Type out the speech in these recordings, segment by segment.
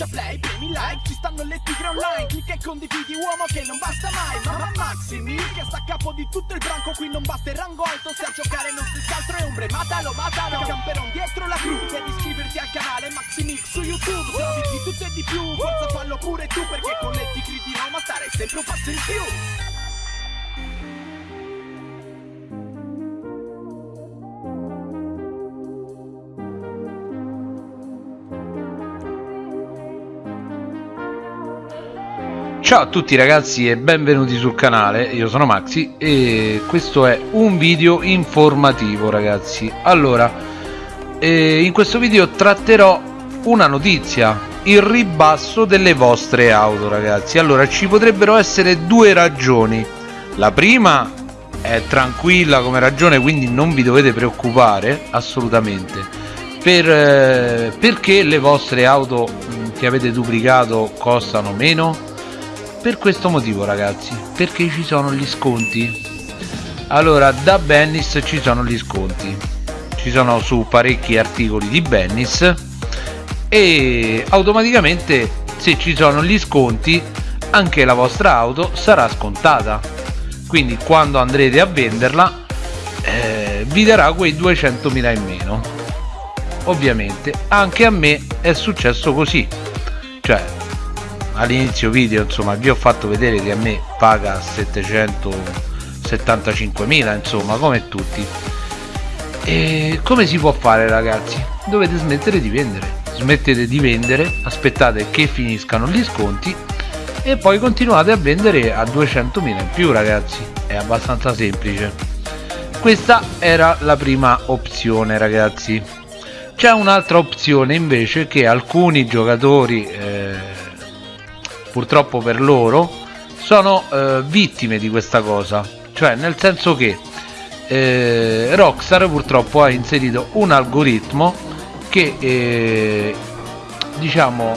schiaccia play, premi like Ci stanno le tigre online Clicca e condividi uomo che non basta mai Mamma Maximi che sta a capo di tutto il branco Qui non basta il rango alto Se a giocare non si altro è ombre Matalo, matalo Camperon dietro la crew Devi iscriverti al canale Maximix su YouTube Se di tutto e di più Forza fallo pure tu Perché con le tigre di Roma stare sempre un passo in più Ciao a tutti ragazzi e benvenuti sul canale, io sono Maxi e questo è un video informativo ragazzi. Allora, eh, in questo video tratterò una notizia, il ribasso delle vostre auto ragazzi. Allora, ci potrebbero essere due ragioni. La prima è tranquilla come ragione quindi non vi dovete preoccupare assolutamente. Per, eh, Perché le vostre auto che avete duplicato costano meno? Per questo motivo ragazzi perché ci sono gli sconti. Allora da Bennis ci sono gli sconti. Ci sono su parecchi articoli di Bennis e automaticamente se ci sono gli sconti anche la vostra auto sarà scontata. Quindi quando andrete a venderla eh, vi darà quei 200.000 in meno. Ovviamente anche a me è successo così. Cioè all'inizio video insomma vi ho fatto vedere che a me paga 775.000 insomma come tutti. E come si può fare ragazzi? Dovete smettere di vendere. Smettete di vendere aspettate che finiscano gli sconti e poi continuate a vendere a 200.000 in più ragazzi. È abbastanza semplice. Questa era la prima opzione ragazzi. C'è un'altra opzione invece che alcuni giocatori eh, purtroppo per loro sono eh, vittime di questa cosa. Cioè nel senso che eh, Rockstar purtroppo ha inserito un algoritmo che eh, diciamo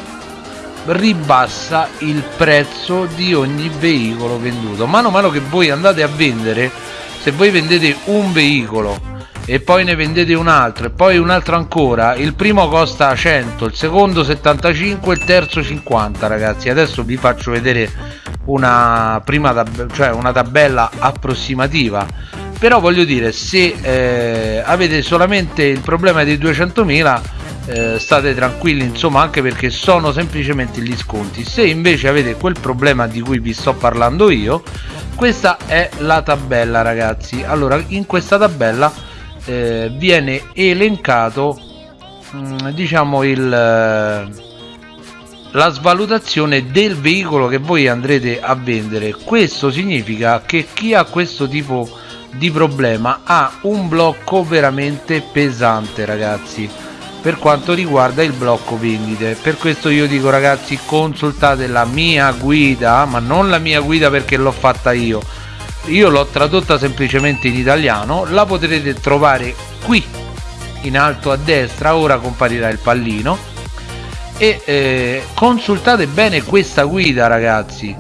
ribassa il prezzo di ogni veicolo venduto. Mano a mano che voi andate a vendere se voi vendete un veicolo e poi ne vendete un altro e poi un altro ancora. Il primo costa 100 il secondo 75 il terzo 50 ragazzi. Adesso vi faccio vedere una prima tab cioè una tabella approssimativa. Però voglio dire se eh, avete solamente il problema dei 200.000 eh, state tranquilli insomma anche perché sono semplicemente gli sconti. Se invece avete quel problema di cui vi sto parlando io questa è la tabella ragazzi. Allora in questa tabella eh, viene elencato mm, diciamo il eh, la svalutazione del veicolo che voi andrete a vendere. Questo significa che chi ha questo tipo di problema ha un blocco veramente pesante ragazzi per quanto riguarda il blocco vendite. Per questo io dico ragazzi consultate la mia guida ma non la mia guida perché l'ho fatta io io l'ho tradotta semplicemente in italiano la potrete trovare qui in alto a destra ora comparirà il pallino. E eh, consultate bene questa guida ragazzi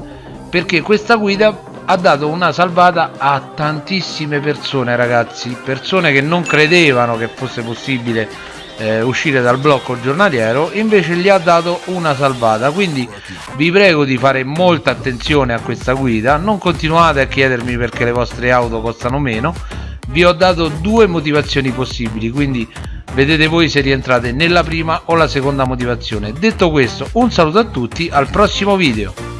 perché questa guida ha dato una salvata a tantissime persone ragazzi persone che non credevano che fosse possibile eh, uscire dal blocco giornaliero invece gli ha dato una salvata. Quindi vi prego di fare molta attenzione a questa guida. Non continuate a chiedermi perché le vostre auto costano meno. Vi ho dato due motivazioni possibili quindi vedete voi se rientrate nella prima o la seconda motivazione. Detto questo un saluto a tutti al prossimo video